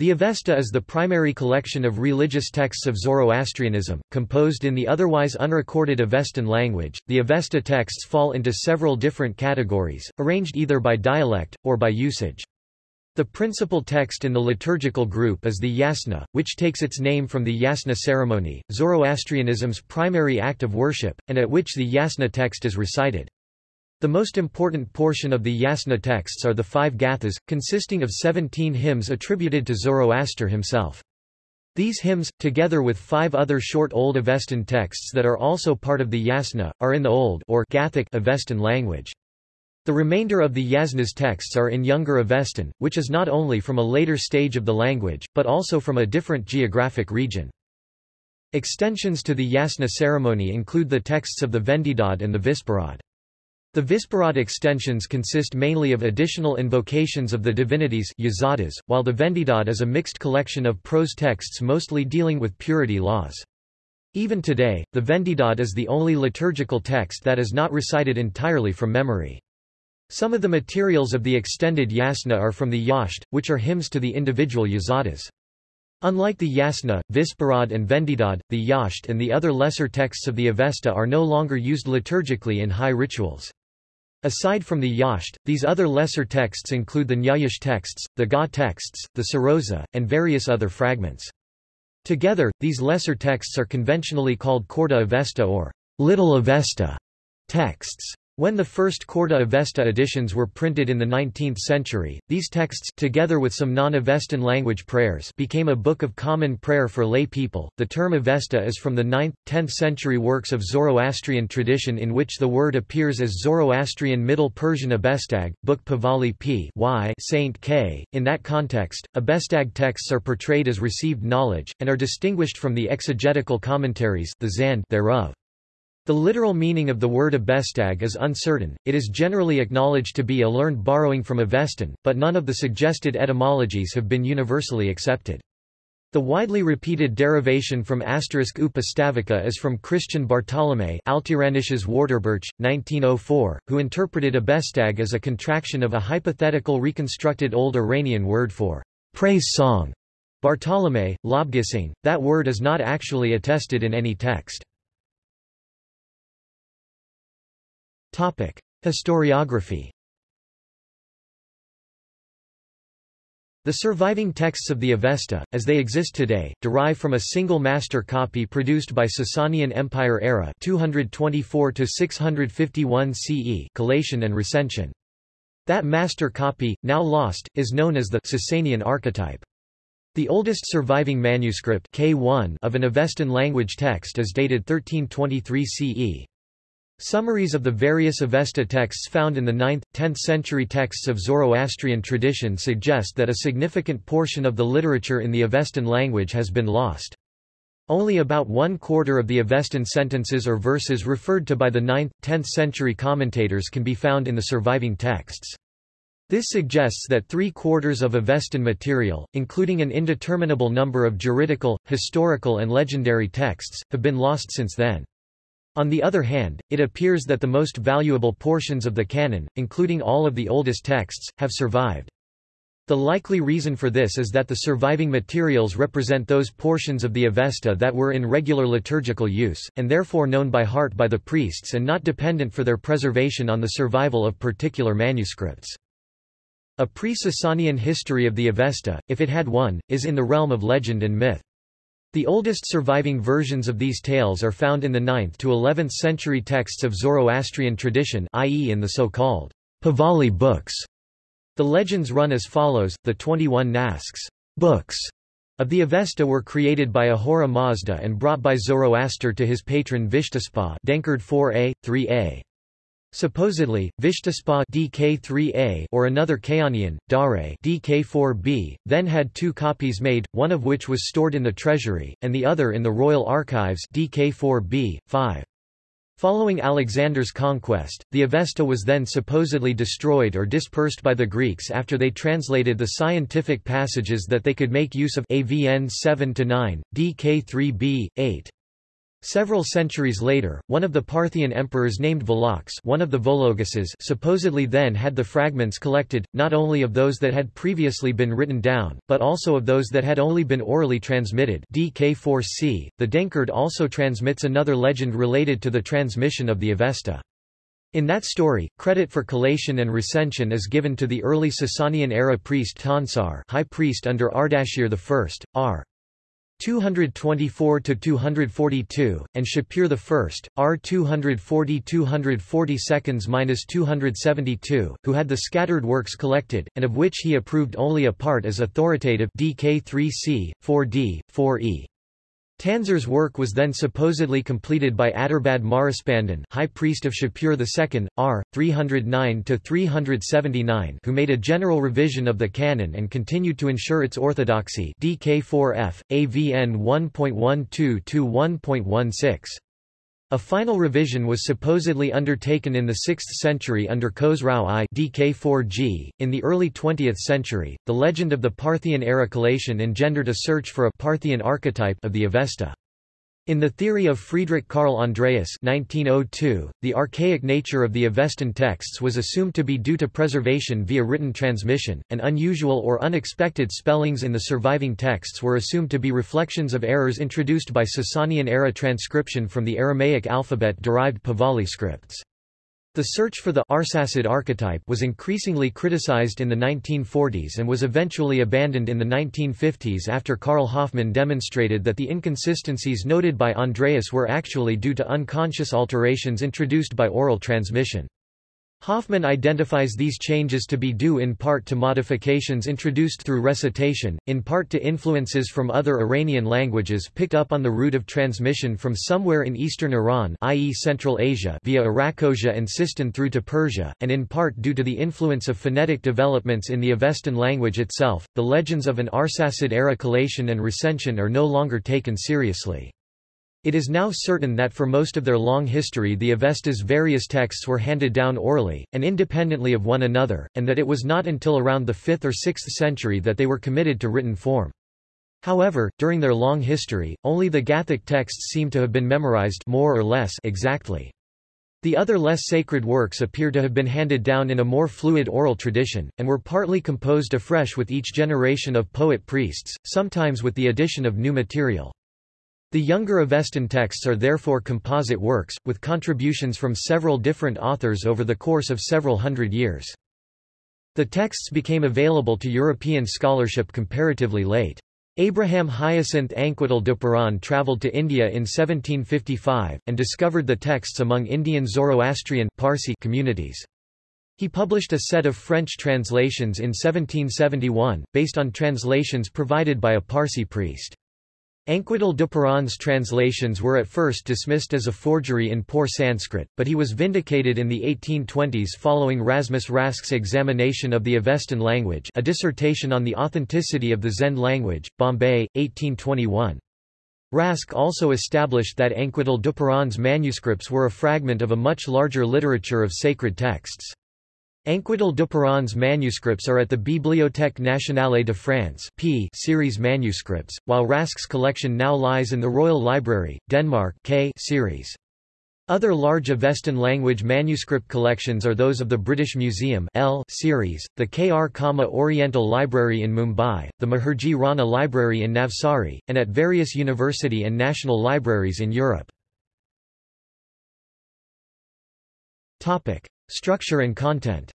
The Avesta is the primary collection of religious texts of Zoroastrianism, composed in the otherwise unrecorded Avestan language. The Avesta texts fall into several different categories, arranged either by dialect, or by usage. The principal text in the liturgical group is the Yasna, which takes its name from the Yasna ceremony, Zoroastrianism's primary act of worship, and at which the Yasna text is recited. The most important portion of the Yasna texts are the five gathas, consisting of 17 hymns attributed to Zoroaster himself. These hymns, together with five other short Old Avestan texts that are also part of the Yasna, are in the Old or Gathic Avestan language. The remainder of the Yasna's texts are in Younger Avestan, which is not only from a later stage of the language, but also from a different geographic region. Extensions to the Yasna ceremony include the texts of the Vendidad and the Visparad. The Visparad extensions consist mainly of additional invocations of the divinities while the Vendidad is a mixed collection of prose texts mostly dealing with purity laws. Even today, the Vendidad is the only liturgical text that is not recited entirely from memory. Some of the materials of the extended Yasna are from the Yasht, which are hymns to the individual yazadas. Unlike the Yasna, Visparad and Vendidad, the Yasht and the other lesser texts of the Avesta are no longer used liturgically in high rituals. Aside from the Yasht, these other lesser texts include the Nyayish texts, the Ga texts, the Sarosa, and various other fragments. Together, these lesser texts are conventionally called Khordeh Avesta or Little Avesta texts. When the first Khordeh Avesta editions were printed in the 19th century, these texts together with some non-Avestan language prayers became a book of common prayer for lay people. The term Avesta is from the 9th, 10th century works of Zoroastrian tradition in which the word appears as Zoroastrian Middle Persian Abestag, Book Pahlavi p. y Saint K. In that context, Abestag texts are portrayed as received knowledge, and are distinguished from the exegetical commentaries the Zand thereof. The literal meaning of the word Abestag is uncertain, it is generally acknowledged to be a learned borrowing from Avestan, but none of the suggested etymologies have been universally accepted. The widely repeated derivation from asterisk upastavica is from Christian Bartholomae Altiranisches Wörterbuch, 1904, who interpreted Abestag as a contraction of a hypothetical reconstructed Old Iranian word for praise song. Bartholomae, Lobgesang, that word is not actually attested in any text. Topic: Historiography. The surviving texts of the Avesta, as they exist today, derive from a single master copy produced by Sasanian Empire era 224 to 651 CE, collation and recension. That master copy, now lost, is known as the Sasanian archetype. The oldest surviving manuscript K1 of an Avestan language text is dated 1323 CE. Summaries of the various Avesta texts found in the 9th, 10th century texts of Zoroastrian tradition suggest that a significant portion of the literature in the Avestan language has been lost. Only about one quarter of the Avestan sentences or verses referred to by the 9th, 10th century commentators can be found in the surviving texts. This suggests that three-quarters of Avestan material, including an indeterminable number of juridical, historical and legendary texts, have been lost since then. On the other hand, it appears that the most valuable portions of the canon, including all of the oldest texts, have survived. The likely reason for this is that the surviving materials represent those portions of the Avesta that were in regular liturgical use, and therefore known by heart by the priests and not dependent for their preservation on the survival of particular manuscripts. A pre-Sasanian history of the Avesta, if it had one, is in the realm of legend and myth. The oldest surviving versions of these tales are found in the 9th to 11th century texts of Zoroastrian tradition i.e. in the so-called Pahlavi books. The legends run as follows, the 21 Nasks books of the Avesta were created by Ahura Mazda and brought by Zoroaster to his patron Vishtaspa Denkard 4a, 3a. Supposedly, Vishtaspa DK3A or another Kayanian, Dara DK4B, then had two copies made, one of which was stored in the treasury, and the other in the royal archives DK4B, 5. Following Alexander's conquest, the Avesta was then supposedly destroyed or dispersed by the Greeks after they translated the scientific passages that they could make use of AVN 7-9, DK3B, 8. Several centuries later, one of the Parthian emperors named Volox one of the Vologases supposedly then had the fragments collected, not only of those that had previously been written down, but also of those that had only been orally transmitted DK4C. The Denkard also transmits another legend related to the transmission of the Avesta. In that story, credit for collation and recension is given to the early Sasanian-era priest Tansar high priest under Ardashir I, r. 224–242, and Shapur I, R 240–242–272, who had the scattered works collected, and of which he approved only a part as authoritative DK 3c, 4d, 4e. Tansar's work was then supposedly completed by Aturbad Mahraspandan high priest of Shapur II, r. 309–379 who made a general revision of the canon and continued to ensure its orthodoxy DK4F, AVN 1.12-1.16. A final revision was supposedly undertaken in the 6th century under Khosrau I DK4G. .In the early 20th century, the legend of the Parthian-era collation engendered a search for a Parthian archetype of the Avesta. In the theory of Friedrich Karl Andreas 1902, the archaic nature of the Avestan texts was assumed to be due to preservation via written transmission, and unusual or unexpected spellings in the surviving texts were assumed to be reflections of errors introduced by Sasanian-era transcription from the Aramaic alphabet-derived Pahlavi scripts. The search for the Arsacid archetype was increasingly criticized in the 1940s and was eventually abandoned in the 1950s after Karl Hoffmann demonstrated that the inconsistencies noted by Andreas were actually due to unconscious alterations introduced by oral transmission. Hoffmann identifies these changes to be due in part to modifications introduced through recitation, in part to influences from other Iranian languages picked up on the route of transmission from somewhere in eastern Iran i.e. Central Asia via Arachosia and Sistan through to Persia, and in part due to the influence of phonetic developments in the Avestan language itself. The legends of an Arsacid-era collation and recension are no longer taken seriously. It is now certain that for most of their long history the Avesta's various texts were handed down orally, and independently of one another, and that it was not until around the 5th or 6th century that they were committed to written form. However, during their long history, only the Gathic texts seem to have been memorized more or less exactly. The other less sacred works appear to have been handed down in a more fluid oral tradition, and were partly composed afresh with each generation of poet-priests, sometimes with the addition of new material. The younger Avestan texts are therefore composite works, with contributions from several different authors over the course of several hundred years. The texts became available to European scholarship comparatively late. Abraham Hyacinthe Anquetil Duperron travelled to India in 1755, and discovered the texts among Indian Zoroastrian Parsi communities. He published a set of French translations in 1771, based on translations provided by a Parsi priest. Anquetil Duperron's translations were at first dismissed as a forgery in poor Sanskrit, but he was vindicated in the 1820s following Rasmus Rask's examination of the Avestan language a dissertation on the authenticity of the Zend language, Bombay, 1821. Rask also established that Anquetil Duperron's manuscripts were a fragment of a much larger literature of sacred texts. Anquetil Duperron's manuscripts are at the Bibliothèque nationale de France P series manuscripts, while Rask's collection now lies in the Royal Library, Denmark K series. Other large Avestan language manuscript collections are those of the British Museum L series, the K.R. Cama Oriental Library in Mumbai, the Meherji Rana Library in Navsari, and at various university and national libraries in Europe. Structure and content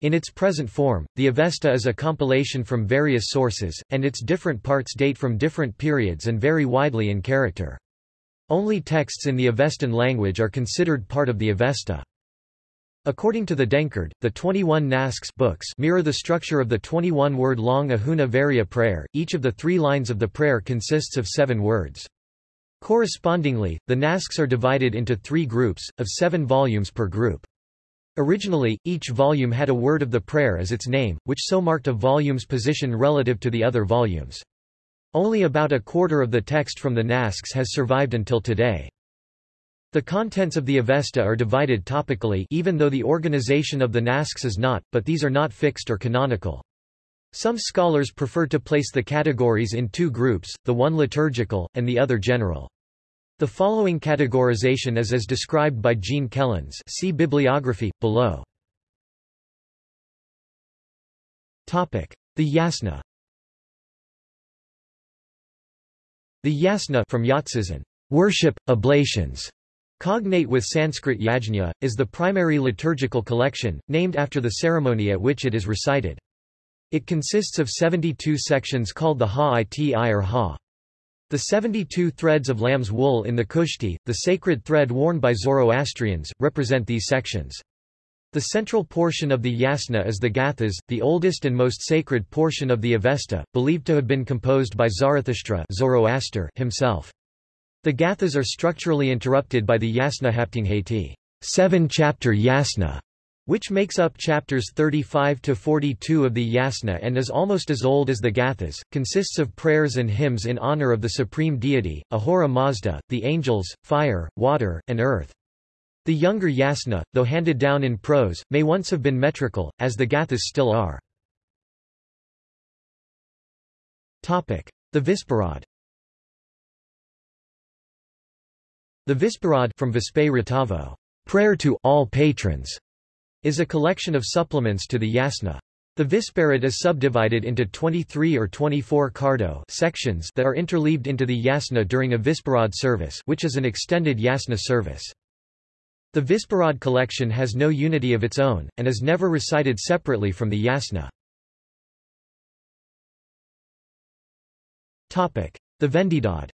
In its present form, the Avesta is a compilation from various sources, and its different parts date from different periods and vary widely in character. Only texts in the Avestan language are considered part of the Avesta. According to the Denkard, the 21 Nasks books mirror the structure of the 21-word-long Ahuna Vairya prayer, each of the three lines of the prayer consists of seven words. Correspondingly, the Nasks are divided into three groups, of seven volumes per group. Originally, each volume had a word of the prayer as its name, which so marked a volume's position relative to the other volumes. Only about a quarter of the text from the Nasks has survived until today. The contents of the Avesta are divided topically even though the organization of the Nasks is not, but these are not fixed or canonical. Some scholars prefer to place the categories in two groups, the one liturgical, and the other general. The following categorization is as described by Jean Kellens see bibliography, below. The yasna The yasna from Yatsizan, worship, oblations, cognate with Sanskrit yajna, is the primary liturgical collection, named after the ceremony at which it is recited. It consists of 72 sections called the Ha-iti or Ha. The 72 threads of lamb's wool in the Kushti, the sacred thread worn by Zoroastrians, represent these sections. The central portion of the yasna is the Gathas, the oldest and most sacred portion of the Avesta, believed to have been composed by Zarathustra Zoroaster himself. The Gathas are structurally interrupted by the Yasna Haptanghaiti seven-chapter yasna, which makes up chapters 35 to 42 of the Yasna and is almost as old as the Gathas, consists of prayers and hymns in honor of the supreme deity, Ahura Mazda, the angels, fire, water, and earth. The younger Yasna, though handed down in prose, may once have been metrical, as the Gathas still are. Topic: The Visparad The Visparad from Vispe prayer to all patrons, is a collection of supplements to the yasna. The Visparad is subdivided into 23 or 24 kardo sections that are interleaved into the yasna during a Visparad service which is an extended yasna service. The Visparad collection has no unity of its own, and is never recited separately from the yasna. The Vendidad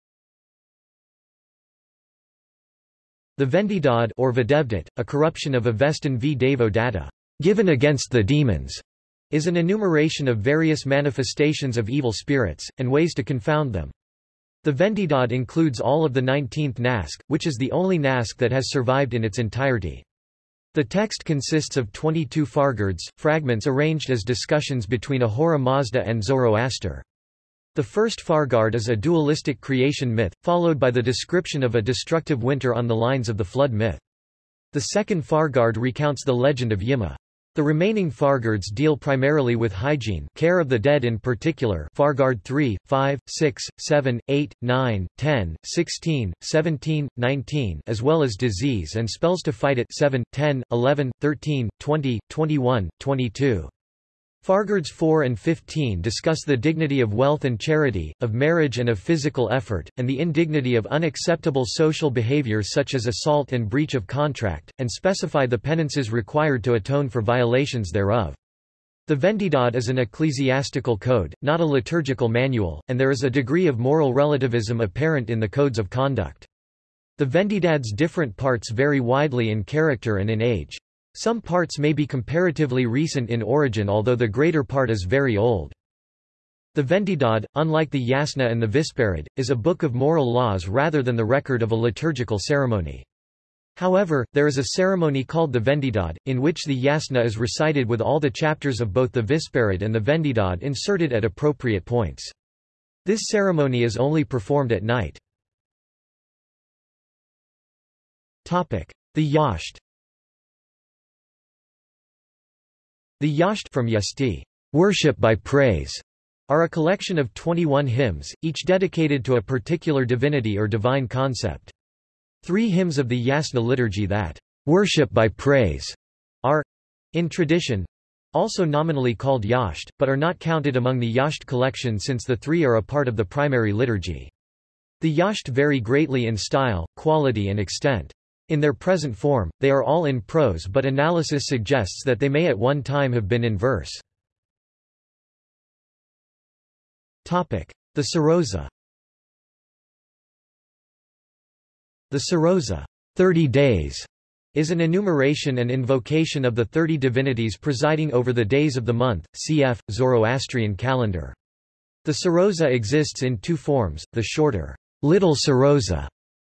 The Vendidad or Videvdat, a corruption of Avestan v Devo Data, given against the demons, is an enumeration of various manifestations of evil spirits, and ways to confound them. The Vendidad includes all of the 19th Nask, which is the only Nask that has survived in its entirety. The text consists of 22 fargards, fragments arranged as discussions between Ahura Mazda and Zoroaster. The first Fargard is a dualistic creation myth, followed by the description of a destructive winter on the lines of the flood myth. The second Fargard recounts the legend of Yima. The remaining Fargards deal primarily with hygiene care of the dead in particular Fargard 3, 5, 6, 7, 8, 9, 10, 16, 17, 19 as well as disease and spells to fight it 7, 10, 11, 13, 20, 21, 22. Fargards 4 and 15 discuss the dignity of wealth and charity, of marriage and of physical effort, and the indignity of unacceptable social behavior such as assault and breach of contract, and specify the penances required to atone for violations thereof. The Vendidad is an ecclesiastical code, not a liturgical manual, and there is a degree of moral relativism apparent in the codes of conduct. The Vendidad's different parts vary widely in character and in age. Some parts may be comparatively recent in origin although the greater part is very old. The Vendidad, unlike the Yasna and the Visparad, is a book of moral laws rather than the record of a liturgical ceremony. However, there is a ceremony called the Vendidad, in which the Yasna is recited with all the chapters of both the Visparad and the Vendidad inserted at appropriate points. This ceremony is only performed at night. The Yasht The Yasht from Yasti, worship by praise, are a collection of 21 hymns, each dedicated to a particular divinity or divine concept. Three hymns of the Yasna liturgy that worship by praise are, in tradition, also nominally called Yasht, but are not counted among the Yasht collection since the three are a part of the primary liturgy. The Yasht vary greatly in style, quality and extent. In their present form, they are all in prose but analysis suggests that they may at one time have been in verse. The Sarosa The Sarosa 30 days, is an enumeration and invocation of the thirty divinities presiding over the days of the month, cf. Zoroastrian calendar. The Sarosa exists in two forms, the shorter, Little Sarosa,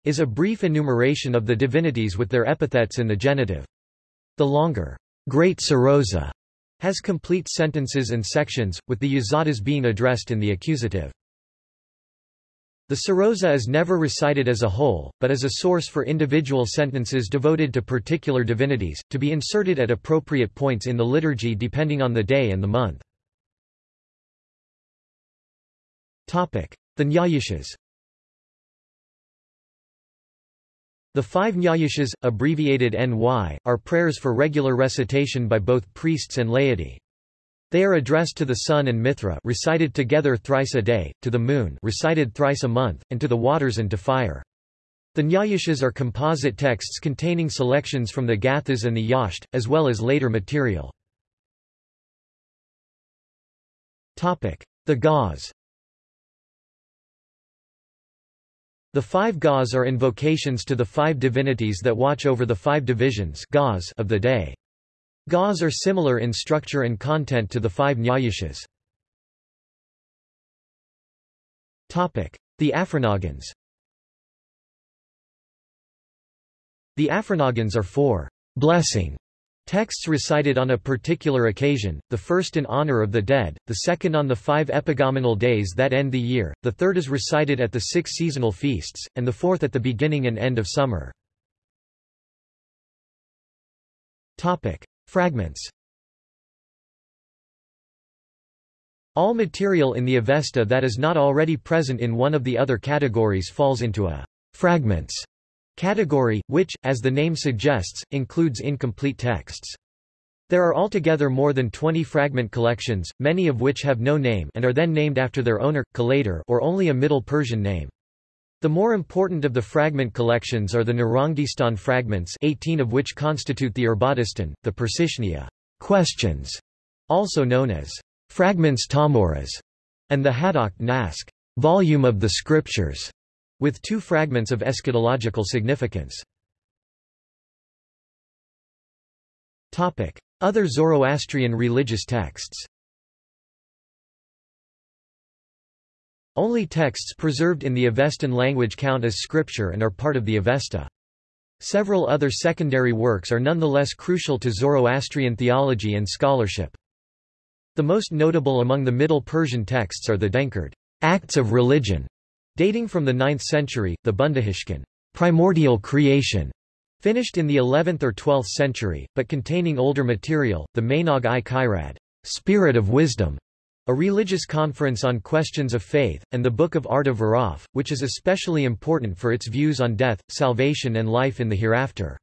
is a brief enumeration of the divinities with their epithets in the genitive. The longer, Great Sarosa, has complete sentences and sections, with the yazatas being addressed in the accusative. The Sarosa is never recited as a whole, but as a source for individual sentences devoted to particular divinities, to be inserted at appropriate points in the liturgy depending on the day and the month. The Nyayashas The five Nyayashas, abbreviated NY, are prayers for regular recitation by both priests and laity. They are addressed to the sun and Mithra recited together thrice a day, to the moon recited thrice a month, and to the waters and to fire. The Nyayashas are composite texts containing selections from the Gathas and the Yasht, as well as later material. The Gaus The five Gaus are invocations to the five divinities that watch over the five divisions of the day. Gaus are similar in structure and content to the five Nyayashas. The Afrinagans The Afrinagans are four blessing Texts recited on a particular occasion, the first in honor of the dead, the second on the five epagomenal days that end the year, the third is recited at the six seasonal feasts, and the fourth at the beginning and end of summer. Fragments All material in the Avesta that is not already present in one of the other categories falls into a fragments Category, which, as the name suggests, includes incomplete texts. There are altogether more than 20 fragment collections, many of which have no name and are then named after their owner, collator or only a Middle Persian name. The more important of the fragment collections are the Nurangdistan fragments 18 of which constitute the Urbadistan, the Pursishniha questions, also known as fragments Tahmuras, and the Hadakht Nask volume of the scriptures with two fragments of eschatological significance. Other Zoroastrian religious texts Only texts preserved in the Avestan language count as scripture and are part of the Avesta. Several other secondary works are nonetheless crucial to Zoroastrian theology and scholarship. The most notable among the Middle Persian texts are the Denkard Acts of Religion, Dating from the 9th century, the Bundahishkan primordial creation, finished in the 11th or 12th century, but containing older material, the Mainog i Khirad spirit of wisdom, a religious conference on questions of faith, and the Book of Arda Viraf, which is especially important for its views on death, salvation and life in the hereafter.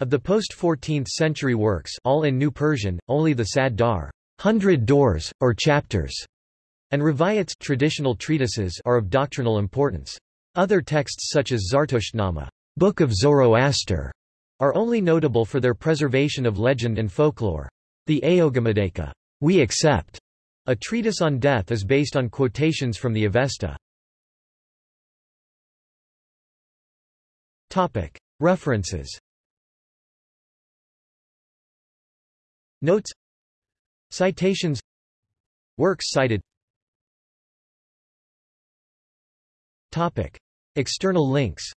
Of the post-14th century works all in New Persian, only the Sad Dar hundred doors, or chapters, and Rivayats traditional treatises are of doctrinal importance. Other texts such as Zartushnama Book of Zoroaster, are only notable for their preservation of legend and folklore. The Aogemadaeca we accept, a treatise on death is based on quotations from the Avesta. References Notes Citations Works cited External links